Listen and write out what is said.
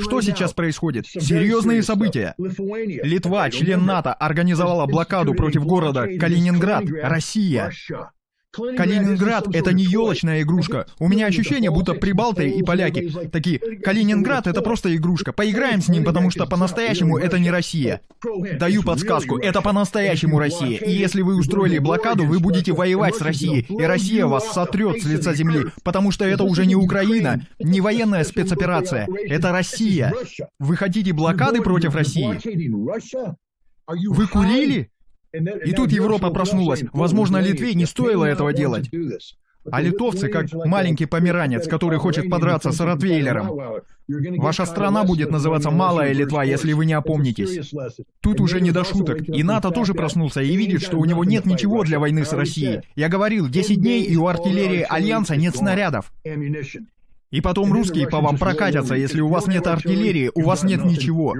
Что сейчас происходит? Серьезные события. Литва, член НАТО, организовала блокаду против города Калининград, Россия. Калининград — это не елочная игрушка. У меня ощущение, будто прибалты и поляки такие, Калининград — это просто игрушка. Поиграем с ним, потому что по-настоящему это не Россия. Даю подсказку, это по-настоящему Россия. И если вы устроили блокаду, вы будете воевать с Россией, и Россия вас сотрет с лица земли, потому что это уже не Украина, не военная спецоперация, это Россия. Вы хотите блокады против России? Вы курили? И тут Европа проснулась. Возможно, Литве не стоило этого делать. А литовцы как маленький померанец, который хочет подраться с Ротвейлером. Ваша страна будет называться Малая Литва, если вы не опомнитесь. Тут уже не до шуток. И НАТО тоже проснулся и видит, что у него нет ничего для войны с Россией. Я говорил, 10 дней, и у артиллерии Альянса нет снарядов. И потом русские по вам прокатятся, если у вас нет артиллерии, у вас нет ничего.